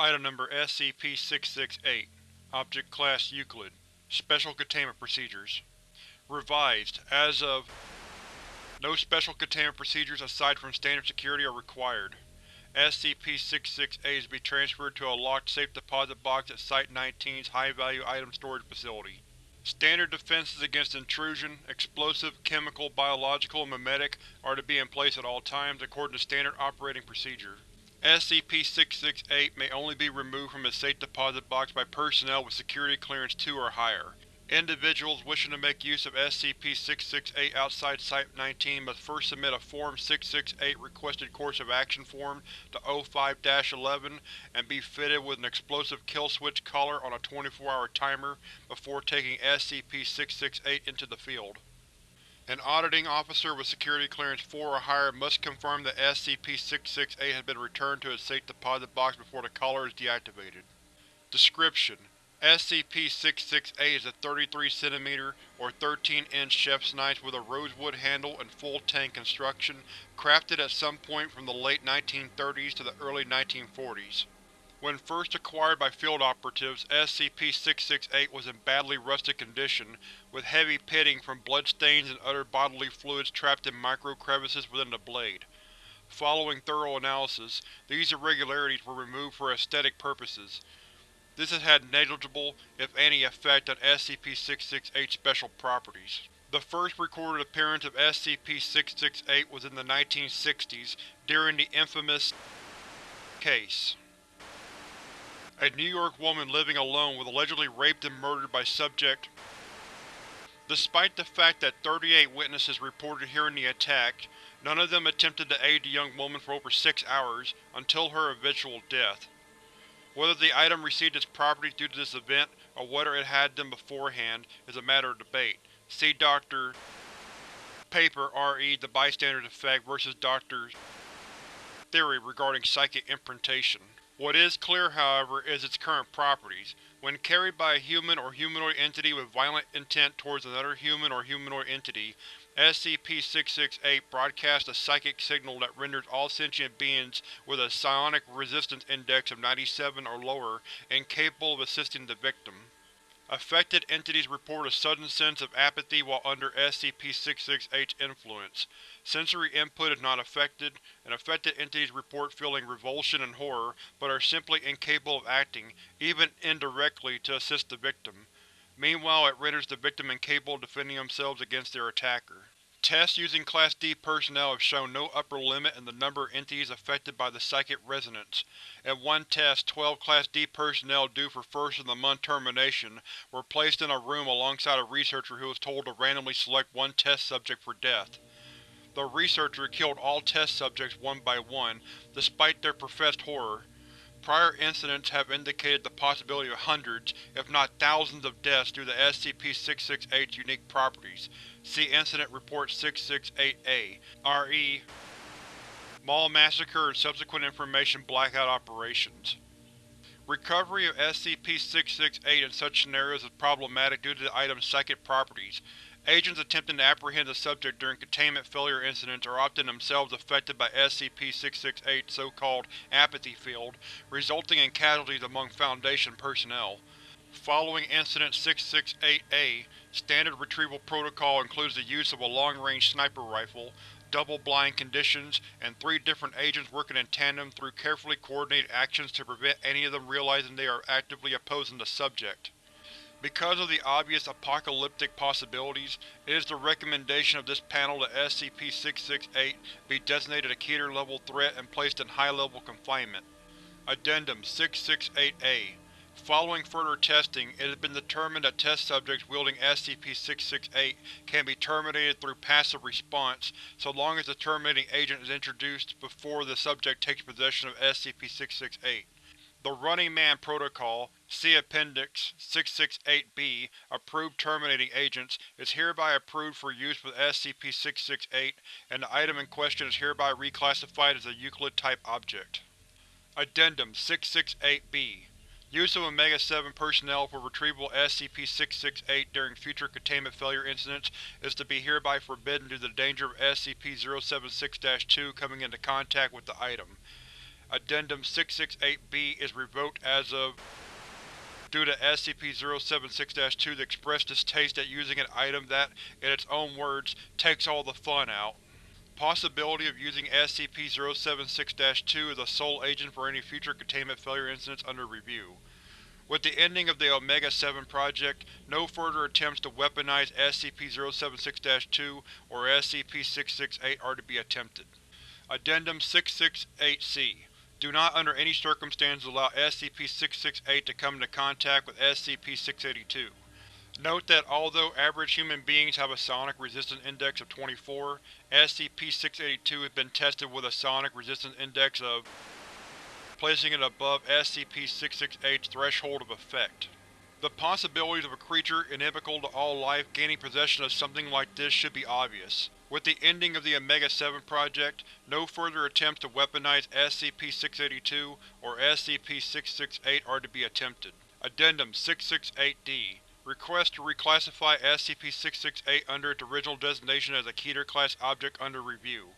Item Number SCP-668 Object Class Euclid Special Containment Procedures Revised, as of No special containment procedures aside from standard security are required. SCP-668 is to be transferred to a locked safe deposit box at Site-19's High-Value Item Storage Facility. Standard defenses against intrusion, explosive, chemical, biological, and memetic are to be in place at all times according to standard operating procedure. SCP-668 may only be removed from its safe deposit box by personnel with security clearance 2 or higher. Individuals wishing to make use of SCP-668 outside Site-19 must first submit a Form 668 Requested Course of Action form to O5-11 and be fitted with an explosive kill switch collar on a 24-hour timer before taking SCP-668 into the field. An auditing officer with security clearance 4 or higher must confirm that SCP-668 has been returned to its safe deposit box before the collar is deactivated. Description: SCP-668 is a 33 cm or 13 inch chef's knife with a rosewood handle and full tang construction, crafted at some point from the late 1930s to the early 1940s. When first acquired by field operatives, SCP-668 was in badly rusted condition, with heavy pitting from bloodstains and other bodily fluids trapped in micro-crevices within the blade. Following thorough analysis, these irregularities were removed for aesthetic purposes. This has had negligible, if any, effect on SCP-668's special properties. The first recorded appearance of SCP-668 was in the 1960s, during the infamous case. A New York woman living alone was allegedly raped and murdered by Subject. Despite the fact that 38 witnesses reported hearing the attack, none of them attempted to aid the young woman for over six hours, until her eventual death. Whether the item received its property due to this event, or whether it had them beforehand, is a matter of debate. See Dr. Paper RE The Bystander's Effect vs. Dr. Theory regarding psychic imprintation. What is clear, however, is its current properties. When carried by a human or humanoid entity with violent intent towards another human or humanoid entity, SCP-668 broadcasts a psychic signal that renders all sentient beings with a psionic resistance index of 97 or lower incapable of assisting the victim. Affected entities report a sudden sense of apathy while under SCP-668's influence. Sensory input is not affected, and affected entities report feeling revulsion and horror, but are simply incapable of acting, even indirectly, to assist the victim. Meanwhile it renders the victim incapable of defending themselves against their attacker. Tests using Class D personnel have shown no upper limit in the number of entities affected by the psychic resonance. In one test, 12 Class D personnel due for first-of-the-month termination were placed in a room alongside a researcher who was told to randomly select one test subject for death. The researcher killed all test subjects one by one, despite their professed horror. Prior incidents have indicated the possibility of hundreds, if not thousands of deaths due to SCP-668's unique properties. See Incident Report 668-A, RE Mall Massacre and Subsequent Information Blackout Operations Recovery of SCP-668 in such scenarios is problematic due to the item's psychic properties. Agents attempting to apprehend the subject during containment failure incidents are often themselves affected by SCP-668's so-called apathy field, resulting in casualties among Foundation personnel. Following Incident 668-A, standard retrieval protocol includes the use of a long-range sniper rifle, double-blind conditions, and three different agents working in tandem through carefully coordinated actions to prevent any of them realizing they are actively opposing the subject. Because of the obvious apocalyptic possibilities, it is the recommendation of this panel that SCP-668 be designated a Keter-level threat and placed in high-level confinement. Addendum 668-A Following further testing, it has been determined that test subjects wielding SCP-668 can be terminated through passive response so long as the terminating agent is introduced before the subject takes possession of SCP-668. The Running Man Protocol, see Appendix 668-B, Approved Terminating Agents, is hereby approved for use with SCP-668, and the item in question is hereby reclassified as a Euclid-type object. Addendum 668-B Use of Omega-7 personnel for retrieval SCP-668 during future containment failure incidents is to be hereby forbidden due to the danger of SCP-076-2 coming into contact with the item. Addendum 668-B is revoked as of due to SCP-076-2 expressed distaste at using an item that, in its own words, takes all the fun out. Possibility of using SCP-076-2 as a sole agent for any future containment failure incidents under review. With the ending of the Omega-7 Project, no further attempts to weaponize SCP-076-2 or SCP-668 are to be attempted. Addendum 668-C Do not under any circumstances allow SCP-668 to come into contact with SCP-682. Note that although average human beings have a psionic resistance index of 24, SCP-682 has been tested with a psionic resistance index of placing it above SCP-668's threshold of effect. The possibilities of a creature inimical to all life gaining possession of something like this should be obvious. With the ending of the Omega-7 Project, no further attempts to weaponize SCP-682 or SCP-668 are to be attempted. Addendum 668-D Request to reclassify SCP-668 under its original designation as a Keter-class object under review.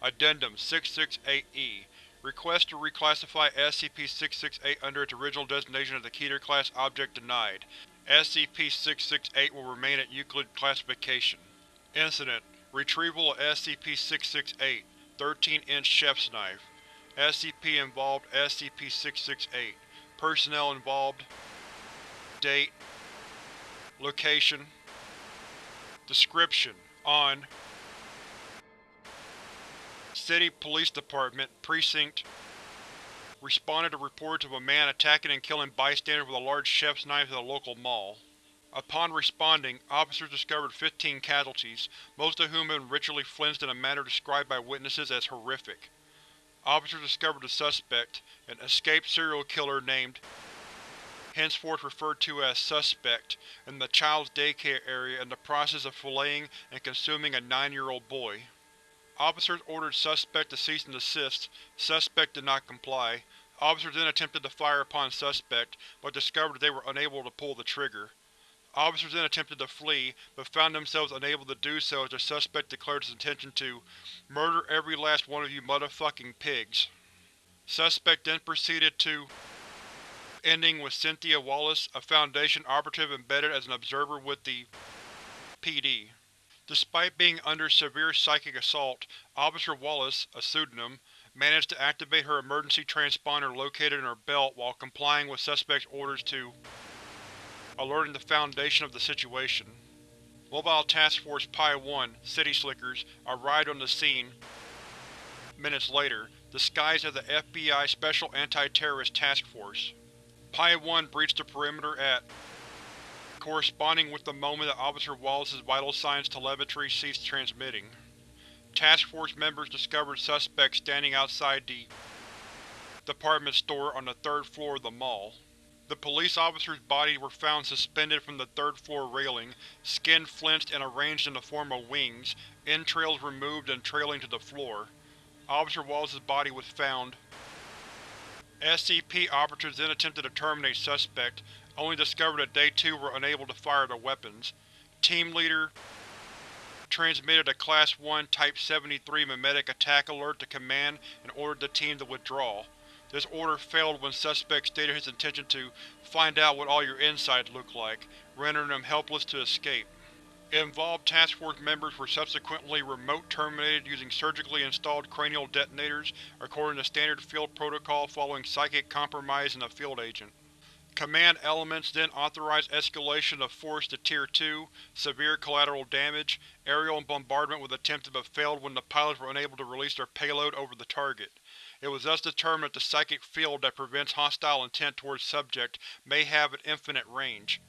Addendum 668-E Request to reclassify SCP-668 under its original designation as a Keter-class object denied. SCP-668 will remain at Euclid classification. Incident: Retrieval of SCP-668 13-inch chef's knife. SCP involved SCP-668. Personnel involved Date Location Description: On City Police Department, Precinct responded to reports of a man attacking and killing bystanders with a large chef's knife at a local mall. Upon responding, officers discovered 15 casualties, most of whom had been ritually flensed in a manner described by witnesses as horrific. Officers discovered the suspect, an escaped serial killer named henceforth referred to as Suspect, in the child's daycare area in the process of filleting and consuming a nine-year-old boy. Officers ordered Suspect to cease and desist. Suspect did not comply. Officers then attempted to fire upon Suspect, but discovered they were unable to pull the trigger. Officers then attempted to flee, but found themselves unable to do so as the suspect declared his intention to murder every last one of you motherfucking pigs. Suspect then proceeded to ending with Cynthia Wallace, a Foundation operative embedded as an observer with the PD. Despite being under severe psychic assault, Officer Wallace, a pseudonym, managed to activate her emergency transponder located in her belt while complying with Suspect's orders to alerting the Foundation of the situation. Mobile Task Force Pi-1, City Slickers, arrived on the scene minutes later, disguised as the FBI Special Anti-Terrorist Task Force. Pi-1 breached the perimeter at corresponding with the moment that Officer Wallace's vital signs telemetry ceased transmitting. Task Force members discovered suspects standing outside the department store on the third floor of the mall. The police officers' bodies were found suspended from the third-floor railing, skin flensed and arranged in the form of wings, entrails removed and trailing to the floor. Officer Wallace's body was found. SCP operatives then attempted to terminate Suspect, only discovered that they too were unable to fire their weapons. Team Leader transmitted a Class 1 Type 73 Memetic attack alert to Command and ordered the team to withdraw. This order failed when Suspect stated his intention to find out what all your insides look like, rendering them helpless to escape. Involved Task Force members were subsequently remote terminated using surgically installed cranial detonators, according to standard field protocol following psychic compromise in a field agent. Command elements then authorized escalation of force to Tier 2, severe collateral damage, aerial bombardment was attempted but failed when the pilots were unable to release their payload over the target. It was thus determined that the psychic field that prevents hostile intent towards subject may have an infinite range.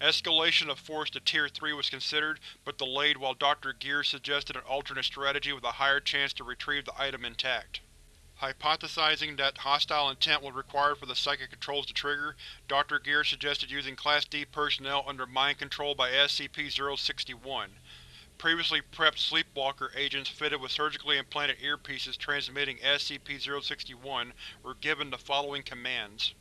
Escalation of force to Tier 3 was considered, but delayed while Dr. Gears suggested an alternate strategy with a higher chance to retrieve the item intact. Hypothesizing that hostile intent was required for the psychic controls to trigger, Dr. Gears suggested using Class D personnel under mind control by SCP-061. Previously prepped Sleepwalker agents fitted with surgically implanted earpieces transmitting SCP-061 were given the following commands.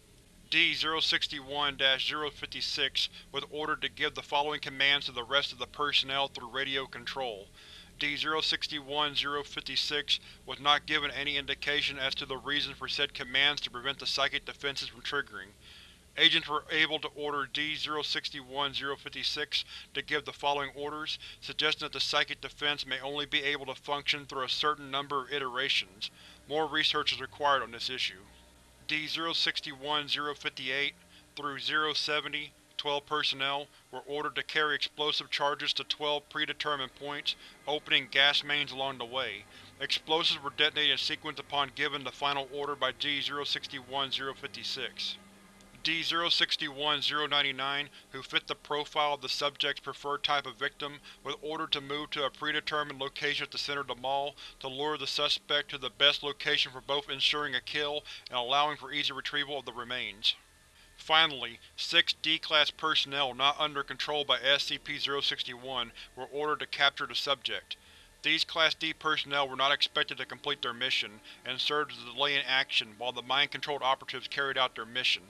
D-061-056 was ordered to give the following commands to the rest of the personnel through radio control. D-061-056 was not given any indication as to the reason for said commands to prevent the psychic defenses from triggering. Agents were able to order D-061-056 to give the following orders, suggesting that the psychic defense may only be able to function through a certain number of iterations. More research is required on this issue. D-061-058 through 070 12 personnel were ordered to carry explosive charges to 12 predetermined points, opening gas mains along the way. Explosives were detonated in sequence upon given the final order by D-061-056. D-061-099, who fit the profile of the subject's preferred type of victim, was ordered to move to a predetermined location at the center of the mall to lure the suspect to the best location for both ensuring a kill and allowing for easy retrieval of the remains. Finally, six D-Class personnel not under control by SCP-061 were ordered to capture the subject. These Class D personnel were not expected to complete their mission, and served as a delay in action while the mind-controlled operatives carried out their mission.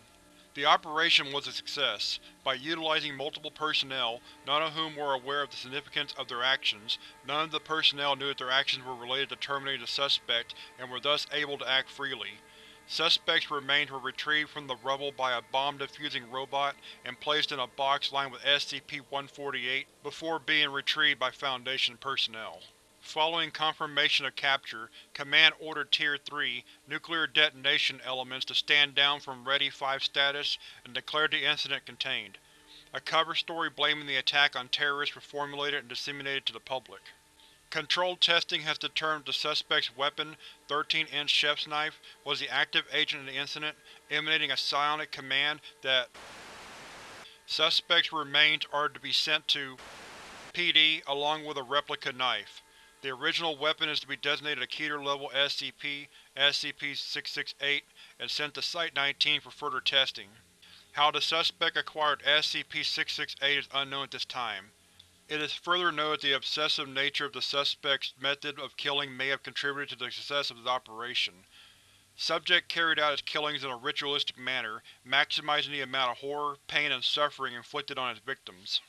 The operation was a success. By utilizing multiple personnel, none of whom were aware of the significance of their actions, none of the personnel knew that their actions were related to terminating the suspect and were thus able to act freely. Suspect's remains were retrieved from the rubble by a bomb-defusing robot and placed in a box lined with SCP-148 before being retrieved by Foundation personnel. Following confirmation of capture, Command ordered Tier 3 nuclear detonation elements to stand down from Ready 5 status and declared the incident contained. A cover story blaming the attack on terrorists was formulated and disseminated to the public. Controlled testing has determined the suspect's weapon, 13-inch chef's knife, was the active agent in the incident, emanating a psionic command that Suspect's remains are to be sent to PD along with a replica knife. The original weapon is to be designated a Keter-level SCP, SCP-668, and sent to Site-19 for further testing. How the suspect acquired SCP-668 is unknown at this time. It is further noted the obsessive nature of the suspect's method of killing may have contributed to the success of his operation. Subject carried out his killings in a ritualistic manner, maximizing the amount of horror, pain, and suffering inflicted on his victims.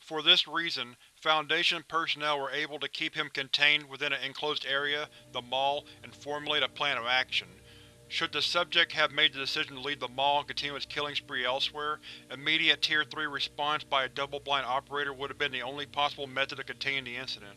For this reason, Foundation personnel were able to keep him contained within an enclosed area, the mall, and formulate a plan of action. Should the subject have made the decision to leave the mall and continue its killing spree elsewhere, immediate Tier 3 response by a double-blind operator would have been the only possible method of containing the incident.